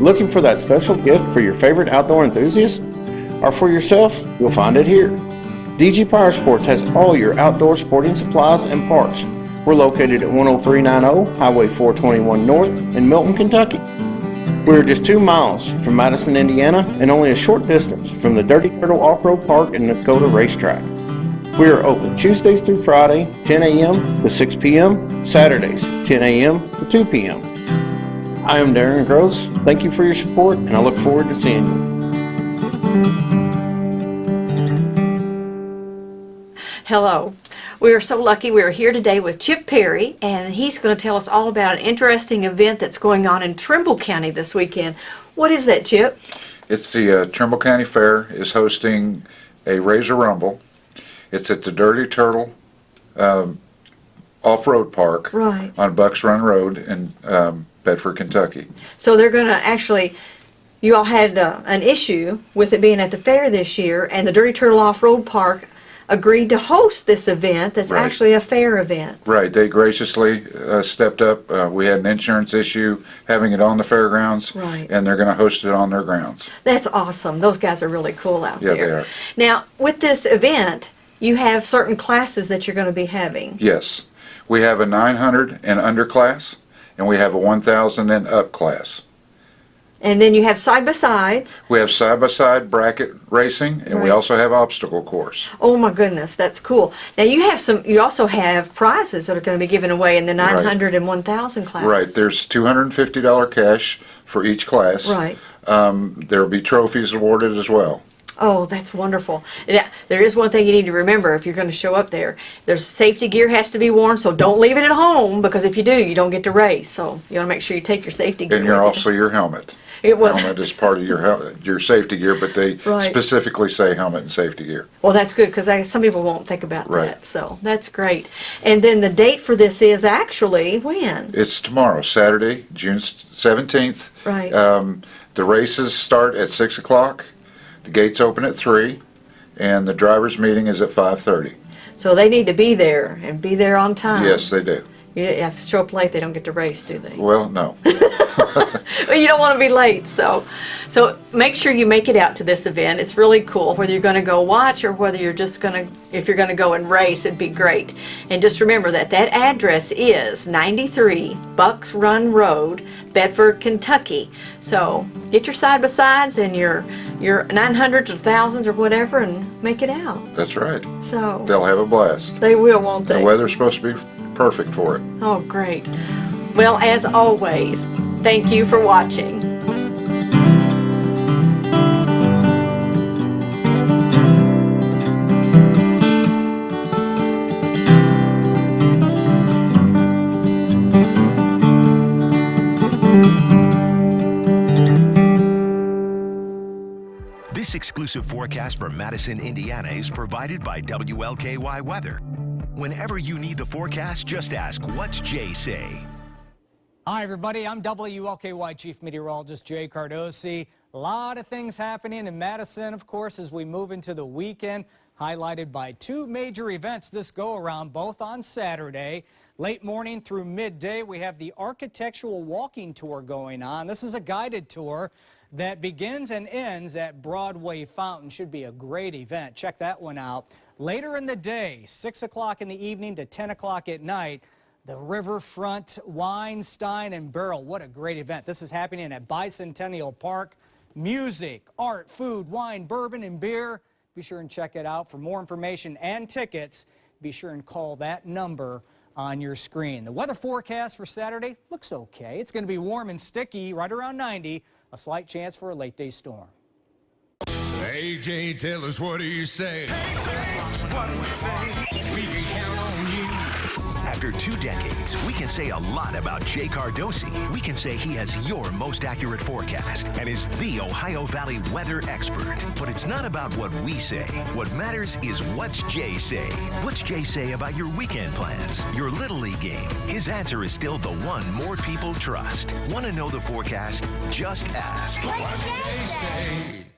Looking for that special gift for your favorite outdoor enthusiast? Or for yourself? You'll find it here. DG Power Sports has all your outdoor sporting supplies and parts. We're located at 10390 Highway 421 North in Milton, Kentucky. We're just two miles from Madison, Indiana, and only a short distance from the Dirty Turtle Off-Road Park and Dakota Racetrack. We are open Tuesdays through Friday, 10 a.m. to 6 p.m., Saturdays, 10 a.m. to 2 p.m. I am Darren Gross. Thank you for your support, and I look forward to seeing you. Hello. We are so lucky we are here today with Chip Perry, and he's going to tell us all about an interesting event that's going on in Trimble County this weekend. What is that, Chip? It's the uh, Trimble County Fair is hosting a Razor Rumble. It's at the Dirty Turtle um, Off-Road Park Right. on Bucks Run Road in um, Bedford, Kentucky. So they're going to actually, you all had uh, an issue with it being at the fair this year, and the Dirty Turtle Off-Road Park agreed to host this event that's Right. actually a fair event. Right, they graciously uh, stepped up. Uh, we had an insurance issue having it on the fairgrounds, Right. and they're going to host it on their grounds. That's awesome. Those guys are really cool out Yeah, there. they are. Now, with this event, you have certain classes that you're going to be having. Yes, we have a 900 and under class, and we have a 1,000 and up class. And then you have side by sides. We have side-by-side bracket racing, and we also have obstacle course. Oh my goodness, that's cool. Now you have some. You also have prizes that are going to be given away in the 900 and 1000 class. Right, there's $250 cash for each class. Right. Um, there'll be trophies awarded as well. Oh, that's wonderful. Yeah, there is one thing you need to remember if you're going to show up there. There's safety gear has to be worn, so don't leave it at home because if you do, you don't get to race. So you want to make sure you take your safety gear. And you're also your helmet. It was. Helmet is part of your your safety gear, but they Right. specifically say helmet and safety gear. Well, that's good because some people won't think about Right. that. So that's great. And then the date for this is actually when? It's tomorrow, Saturday, June 17th. Right. Um, the races start at 6 o'clock. The gates open at 3, and the driver's meeting is at 5:30. So they need to be there and be there on time. Yes, they do. You, if show up late, they don't get to race, do they? Well, no. Well, you don't want to be late, so so make sure you make it out to this event. It's really cool. Whether you're going to go watch or whether you're just going to, if you're going to go and race, it'd be great. And just remember that that address is 93 Bucks Run Road, Bedford, Kentucky. So get your side by sides and your your 900s or thousands or whatever, and make it out. That's right. So They'll have a blast. they will, won't they? The weather's supposed to be perfect for it. Oh, great. Well, as always, thank you for watching. This exclusive forecast for Madison, Indiana is provided by WLKY Weather. Whenever you need the forecast, just ask, what's Jay say? Hi, everybody. I'm WLKY Chief Meteorologist Jay Cardosi. A lot of things happening in Madison, of course, as we move into the weekend, highlighted by two major events this go around, both on Saturday. Late morning through midday, we have the Architectural Walking Tour going on. This is a guided tour that begins and ends at Broadway Fountain. Should be a great event. Check that one out. Later in the day, 6 o'clock in the evening to 10 o'clock at night, the Riverfront Wine, Stein, and Barrel. What a great event. This is happening at Bicentennial Park. Music, art, food, wine, bourbon, and beer. Be sure and check it out. For more information and tickets, be sure and call that number on your screen. The weather forecast for Saturday looks okay. It's going to be warm and sticky, right around 90. A slight chance for a late day storm. AJ, tell us what do you say? What do we say? We can count on you. After two decades, we can say a lot about Jay Cardosi. We can say he has your most accurate forecast and is the Ohio Valley weather expert. But it's not about what we say. What matters is what's Jay say. What's Jay say about your weekend plans, your Little League game? His answer is still the one more people trust. Want to know the forecast? Just ask. What they say.